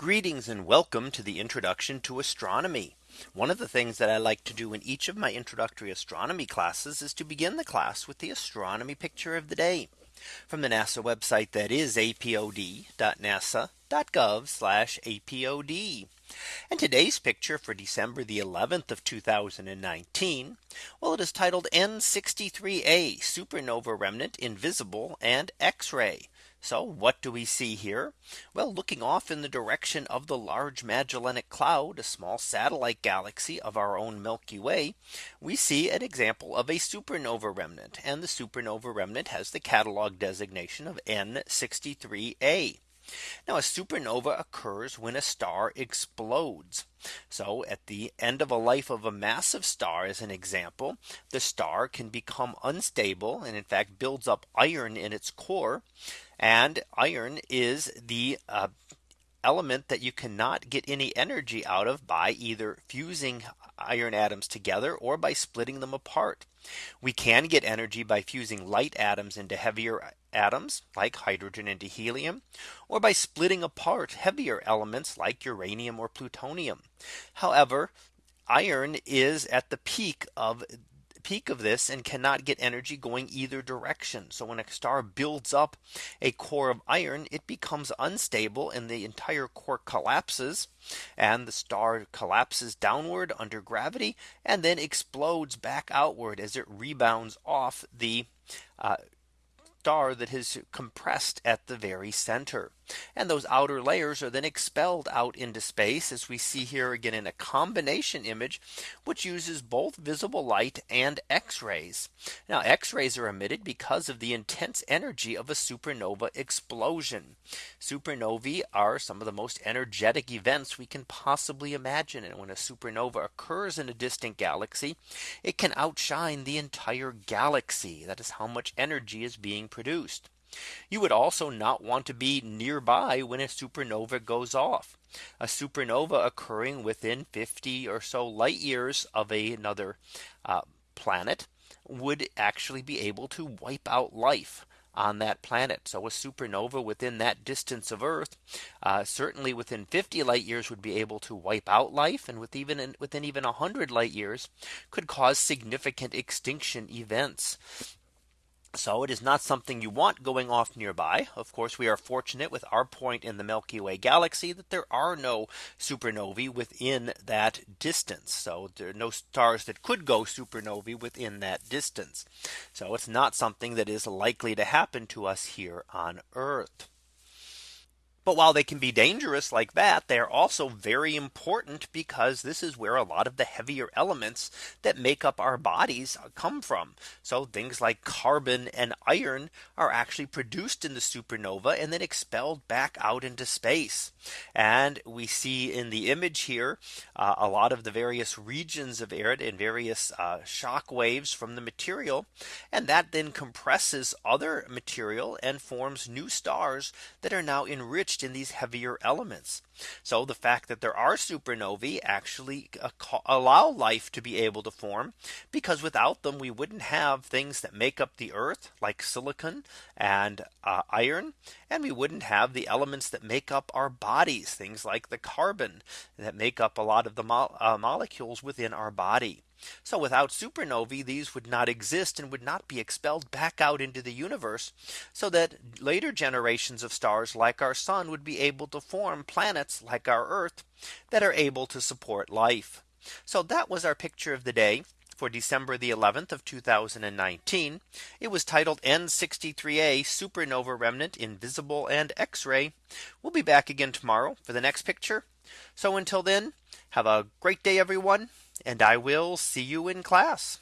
Greetings and welcome to the introduction to astronomy. One of the things that I like to do in each of my introductory astronomy classes is to begin the class with the astronomy picture of the day from the NASA website that is apod.nasa.gov apod. And today's picture for December the 11th of 2019. Well, it is titled N63A supernova remnant in visible and X-ray. So what do we see here? Well, looking off in the direction of the Large Magellanic Cloud, a small satellite galaxy of our own Milky Way, we see an example of a supernova remnant. And the supernova remnant has the catalog designation of N63A. Now a supernova occurs when a star explodes. So at the end of a life of a massive star as an example, the star can become unstable and in fact builds up iron in its core. And iron is the uh, element that you cannot get any energy out of by either fusing iron atoms together or by splitting them apart. We can get energy by fusing light atoms into heavier atoms like hydrogen into helium or by splitting apart heavier elements like uranium or plutonium. However, iron is at the peak of peak of this and cannot get energy going either direction. So when a star builds up a core of iron, it becomes unstable and the entire core collapses and the star collapses downward under gravity and then explodes back outward as it rebounds off the uh, star that is compressed at the very center. And those outer layers are then expelled out into space as we see here again in a combination image, which uses both visible light and X rays. Now X rays are emitted because of the intense energy of a supernova explosion. Supernovae are some of the most energetic events we can possibly imagine. And when a supernova occurs in a distant galaxy, it can outshine the entire galaxy. That is how much energy is being produced. You would also not want to be nearby when a supernova goes off. A supernova occurring within 50 or so light years of a, another uh, planet would actually be able to wipe out life on that planet. So a supernova within that distance of Earth, uh, certainly within 50 light years would be able to wipe out life and with even within even 100 light years could cause significant extinction events. So it is not something you want going off nearby. Of course, we are fortunate with our point in the Milky Way galaxy that there are no supernovae within that distance. So there are no stars that could go supernovae within that distance. So it's not something that is likely to happen to us here on Earth. But while they can be dangerous like that, they are also very important because this is where a lot of the heavier elements that make up our bodies come from. So things like carbon and iron are actually produced in the supernova and then expelled back out into space. And we see in the image here uh, a lot of the various regions of air and various uh, shock waves from the material. And that then compresses other material and forms new stars that are now enriched enriched in these heavier elements. So the fact that there are supernovae actually uh, allow life to be able to form because without them we wouldn't have things that make up the earth like silicon and uh, iron and we wouldn't have the elements that make up our bodies things like the carbon that make up a lot of the mo uh, molecules within our body. So without supernovae, these would not exist and would not be expelled back out into the universe so that later generations of stars like our sun would be able to form planets like our Earth that are able to support life. So that was our picture of the day for December the 11th of 2019. It was titled N63A supernova remnant in visible and X-ray. We'll be back again tomorrow for the next picture. So until then, have a great day, everyone and I will see you in class.